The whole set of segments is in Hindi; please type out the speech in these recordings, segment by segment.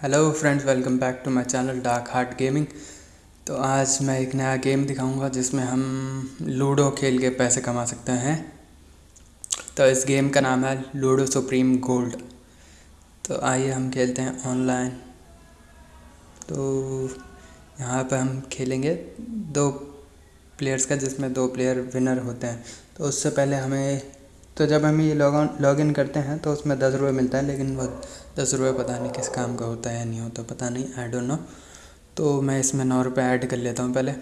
Hello friends welcome back to my channel dark heart gaming तो आज मैं एक नया गेम दिखाऊँगा जिसमें हम लूडो खेल के पैसे कमा सकते हैं। तो इस गेम का नाम है लूडो सुप्रीम गोल्ड तो आइए हम खेलते हैं ऑनलाइन तो यहाँ पर हम खेलेंगे दो प्लेयर्स का, जिसमें दो प्लेयर विनर होते हैं। तो उससे पहले हमें तो जब हम ये लॉग ऑन, लॉग इन करते हैं तो उसमें दस रुपये मिलता है, लेकिन वो दस रुपये पता नहीं किस काम का होता है या नहीं होता, पता नहीं आई डोंट नो तो मैं इसमें नौ रुपये ऐड कर लेता हूँ पहले।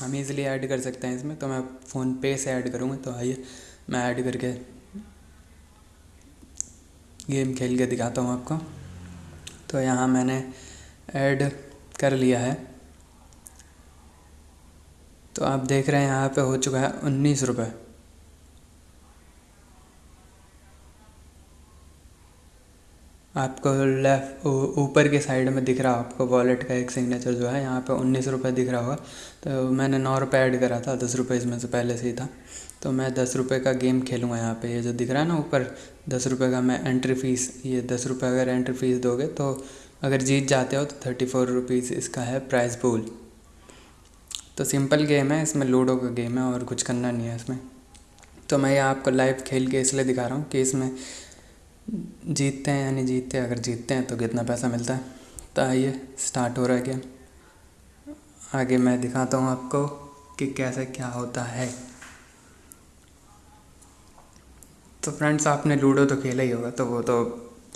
हम इज़िली ऐड कर सकते हैं इसमें तो मैं फ़ोन पे से ऐड करूँगा तो आइए, मैं ऐड करके गेम खेल के दिखाता हूँ आपको। तो यहाँ मैंने ऐड कर लिया है। तो आप देख रहे हैं, यहाँ पे हो चुका है उन्नीस रुपये आपको लेफ़्ट ऊपर के साइड में दिख रहा आपको वॉलेट का एक सिग्नेचर जो है, यहाँ पे उन्नीस रुपये दिख रहा होगा। तो मैंने नौ रुपये ऐड करा था, दस रुपये इसमें से पहले से ही था। तो मैं दस रुपये का गेम खेलूँगा यहाँ पे। ये जो दिख रहा है ना ऊपर, दस रुपये का मैं एंट्री फ़ीस ये दस रुपये अगर एंट्री फ़ीस दोगे तो अगर जीत जाते हो तो थर्टी फोर रुपीज़ इसका है प्राइज़ पूल तो सिंपल गेम है, इसमें लूडो का गेम है और कुछ करना नहीं है इसमें। तो मैं ये आपको लाइव खेल के इसलिए दिखा रहा हूँ कि इसमें जीतते हैं यानी जीतते, अगर जीतते हैं तो कितना पैसा मिलता है? तो आइए स्टार्ट हो रहा है गेम आगे मैं दिखाता हूँ आपको कि कैसे क्या होता है। तो फ्रेंड्स आपने लूडो तो खेला ही होगा तो वो तो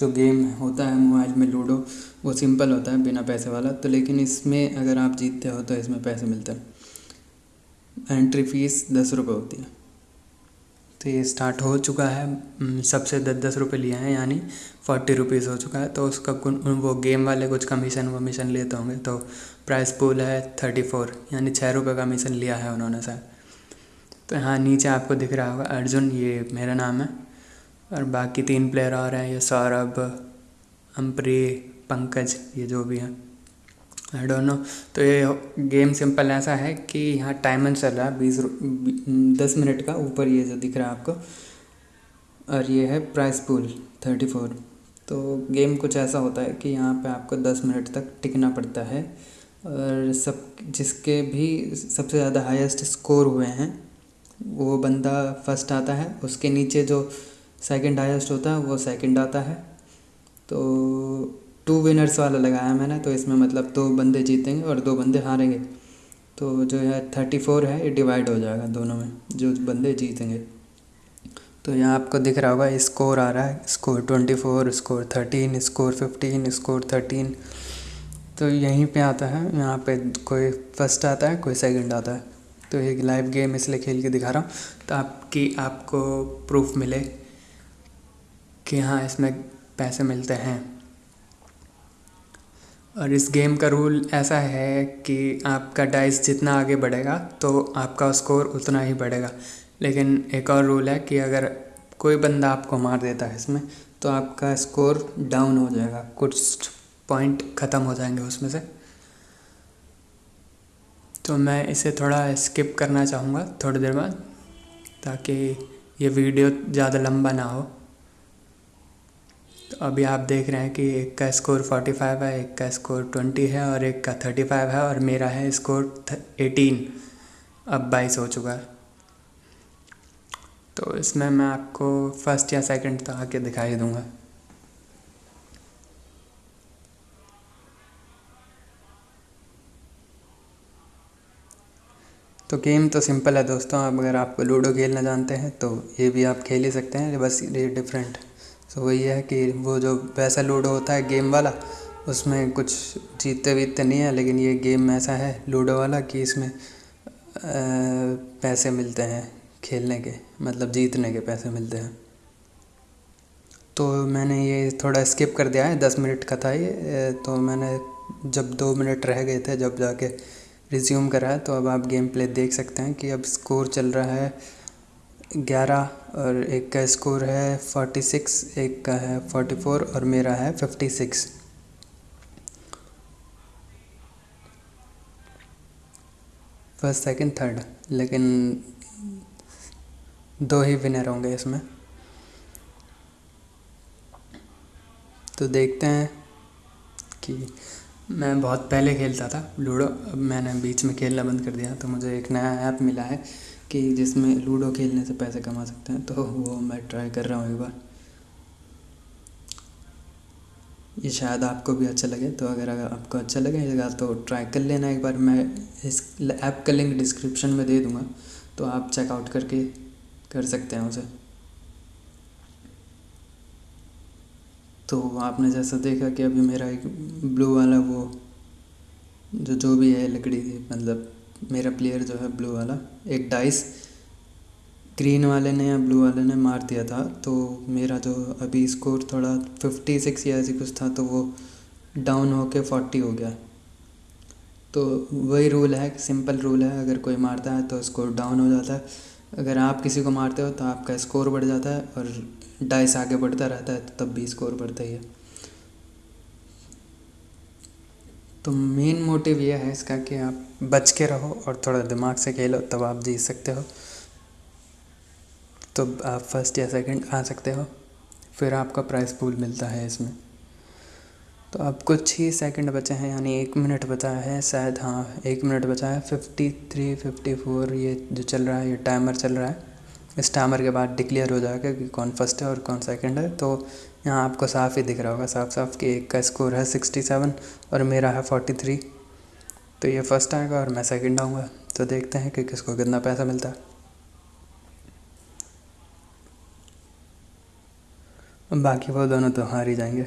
जो गेम होता है मोबाइल में लूडो वो सिंपल होता है, बिना पैसे वाला। तो लेकिन इसमें अगर आप जीतते हो तो इसमें पैसे मिलते हैं। एंट्री फ़ीस दस रुपये होती है। तो ये स्टार्ट हो चुका है। सबसे दस दस रुपये लिए हैं, यानी फोर्टी रुपीज़ हो चुका है। तो उसका वो गेम वाले कुछ कमीशन वमीशन लेते होंगे। तो प्राइस पूल है थर्टी फोर यानी छः रुपये का कमीशन लिया है उन्होंने सर तो यहाँ नीचे आपको दिख रहा होगा, अर्जुन, ये मेरा नाम है। और बाकी तीन प्लेयर और हैं, ये सौरभ अम्प्री पंकज, ये जो भी हैं। आई डोंट नो तो ये गेम सिंपल ऐसा है कि यहाँ टाइमर चल रहा है, बीस दस मिनट का ऊपर ये जो दिख रहा है आपको, और ये है प्राइस पूल थर्टी फोर तो गेम कुछ ऐसा होता है कि यहाँ पे आपको दस मिनट तक टिकना पड़ता है, और सब, जिसके भी सबसे ज़्यादा हाईएस्ट स्कोर हुए हैं, वो बंदा फ़र्स्ट आता है, उसके नीचे जो सेकंड हाईएस्ट होता है, वो सेकंड आता है। तो टू विनर्स वाला लगाया मैंने तो इसमें मतलब दो बंदे जीतेंगे और दो बंदे हारेंगे। तो जो है थर्टी फोर है, ये डिवाइड हो जाएगा दोनों में, जो बंदे जीतेंगे। तो यहाँ आपको दिख रहा होगा स्कोर आ रहा है score twenty four score thirteen score fifteen score thirteen तो यहीं पे आता है, यहाँ पे कोई फ़र्स्ट आता है, कोई सेकंड आता है। तो एक लाइव गेम इसलिए खेल के दिखा रहा हूँ तो आपकी आपको प्रूफ मिले कि हाँ इसमें पैसे मिलते हैं। और इस गेम का रूल ऐसा है कि आपका डाइस जितना आगे बढ़ेगा तो आपका स्कोर उतना ही बढ़ेगा। लेकिन एक और रूल है कि अगर कोई बंदा आपको मार देता है इसमें तो आपका स्कोर डाउन हो जाएगा। कुछ पॉइंट ख़त्म हो जाएँगे उसमें से। तो मैं इसे थोड़ा स्किप करना चाहूँगा थोड़ी देर बाद, ताकि ये वीडियो ज़्यादा लंबा ना हो। अभी आप देख रहे हैं कि एक का स्कोर 45 है, एक का स्कोर 20 है और एक का 35 है और मेरा है स्कोर 18 अब 22 हो चुका है। तो इसमें मैं आपको फ़र्स्ट या सेकंड तक आके दिखाई दूँगा। तो गेम तो सिंपल है दोस्तों अब अगर आपको लूडो खेलना जानते हैं तो ये भी आप खेल ही सकते हैं बस ये डिफरेंट तो वही है कि वो जो वैसा लूडो होता है गेम वाला, उसमें कुछ जीतते वीतते नहीं है, लेकिन ये गेम ऐसा है लूडो वाला कि इसमें पैसे मिलते हैं खेलने के मतलब जीतने के पैसे मिलते हैं। तो मैंने ये थोड़ा स्किप कर दिया है, दस मिनट का था ये तो मैंने जब दो मिनट रह गए थे, जब जाके रिज्यूम करा तो अब आप गेम प्ले देख सकते हैं कि अब स्कोर चल रहा है ग्यारह और एक का स्कोर है फोर्टी सिक्स एक का है फोर्टी फोर और मेरा है fifty six first second third लेकिन दो ही विनर होंगे इसमें. तो देखते हैं कि मैं बहुत पहले खेलता था लूडो, अब मैंने बीच में खेलना बंद कर दिया तो मुझे एक नया ऐप मिला है। कि जिसमें लूडो खेलने से पैसे कमा सकते हैं तो वो मैं ट्राई कर रहा हूँ एक बार। ये शायद आपको भी अच्छा लगे तो अगर आपको अच्छा लगे लगेगा तो ट्राई कर लेना एक बार। मैं इस ऐप का लिंक डिस्क्रिप्शन में दे दूँगा तो आप चेकआउट करके कर सकते हैं उसे। तो आपने जैसा देखा कि अभी मेरा एक ब्लू वाला वो, जो जो भी है लकड़ी थी मतलब मेरा प्लेयर जो है ब्लू वाला, एक डाइस ग्रीन वाले ने या ब्लू वाले ने मार दिया था। तो मेरा जो अभी स्कोर थोड़ा फिफ्टी सिक्स या ऐसी कुछ था तो वो डाउन होके फोर्टी हो गया। तो वही रूल है सिंपल रूल है। अगर कोई मारता है तो स्कोर डाउन हो जाता है। अगर आप किसी को मारते हो तो आपका स्कोर बढ़ जाता है और डाइस आगे बढ़ता रहता है तो तब भी स्कोर बढ़ता ही है। तो मेन मोटिव यह है इसका कि आप बच के रहो और थोड़ा दिमाग से खेलो, तब आप जीत सकते हो। तो आप फ़र्स्ट या सेकंड आ सकते हो, फिर आपका प्राइस पूल मिलता है इसमें। तो अब कुछ ही सेकंड बचे हैं, यानी एक मिनट बचा है, शायद हाँ एक मिनट बचा है फिफ्टी थ्री फिफ्टी फोर ये जो चल रहा है, ये टाइमर चल रहा है। इस टाइमर के बाद डिक्लेयर हो जाएगा कि कौन फ़र्स्ट है और कौन सेकंड है। तो यहाँ आपको साफ़ ही दिख रहा होगा साफ़ साफ़ कि एक का स्कोर है सिक्सटी सेवन और मेरा है फोर्टी थ्री। तो ये फ़र्स्ट आएगा और मैं सेकंड आऊँगा। तो देखते हैं कि किसको कितना पैसा मिलता है। बाकी वो दोनों तो हार ही जाएँगे।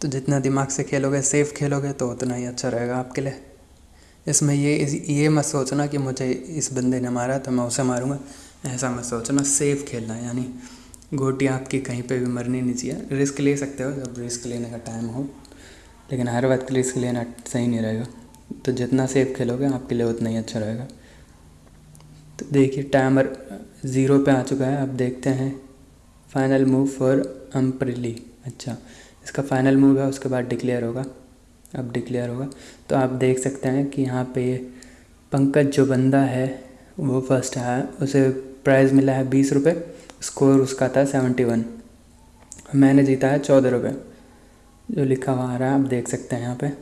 तो जितना दिमाग से खेलोगे, सेफ़ खेलोगे तो उतना ही अच्छा रहेगा आपके लिए। इसमें ये ये मत सोचना कि मुझे इस बंदे ने मारा तो मैं उसे मारूँगा। ऐसा मत सोचना सेफ़ खेलना, यानी गोटी आपकी कहीं पे भी मरनी नहीं चाहिए। रिस्क ले सकते हो, जब रिस्क लेने का टाइम हो। लेकिन हर वक्त रिस्क लेना सही नहीं रहेगा। तो जितना सेफ़ खेलोगे, आपके लिए उतना ही अच्छा रहेगा। तो देखिए टाइमर ज़ीरो पे आ चुका है। अब देखते हैं फाइनल मूव फॉर अम्प्रिली अच्छा इसका फाइनल मूव है, उसके बाद डिक्लेयर होगा। अब डिक्लेयर होगा। तो आप देख सकते हैं कि यहाँ पे पंकज जो बंदा है, वो फ़र्स्ट है उसे प्राइज़ मिला है बीस रुपये स्कोर उसका था सेवेंटी वन मैंने जीता है चौदह रुपये जो लिखा हुआ आ रहा है, आप देख सकते हैं यहाँ पे।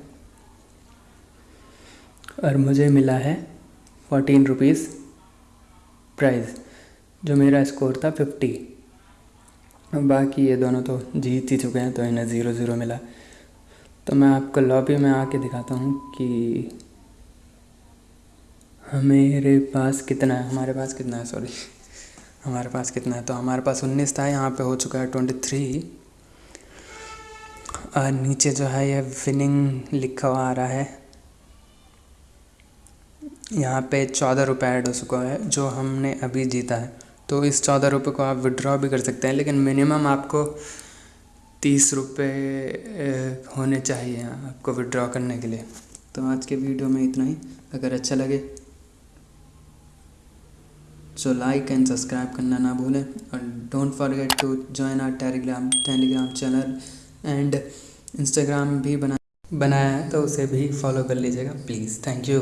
और मुझे मिला है फोर्टीन रुपीज़ प्राइज़ जो मेरा स्कोर था फिफ्टी बाकी ये दोनों तो जीत ही चुके हैं तो इन्हें ज़ीरो ज़ीरो मिला। तो मैं आपको लॉबी में आके दिखाता हूँ कि मेरे पास कितना है, हमारे पास कितना है सॉरी हमारे पास कितना है। तो हमारे पास उन्नीस था, यहाँ पे हो चुका है ट्वेंटी थ्री और नीचे जो है ये विनिंग लिखा हुआ आ रहा है। यहाँ पे चौदह रुपये ऐड हो चुका है, जो हमने अभी जीता है। तो इस चौदह रुपये को आप विड्रॉ भी कर सकते हैं, लेकिन मिनिमम आपको तीस रुपये होने चाहिए आपको विड्रॉ करने के लिए। तो आज के वीडियो में इतना ही। अगर अच्छा लगे सो लाइक एंड सब्सक्राइब करना ना भूलें। और don't forget to join our Telegram Telegram channel and Instagram भी बना, बनाया है तो उसे भी फॉलो कर लीजिएगा प्लीज़ थैंक यू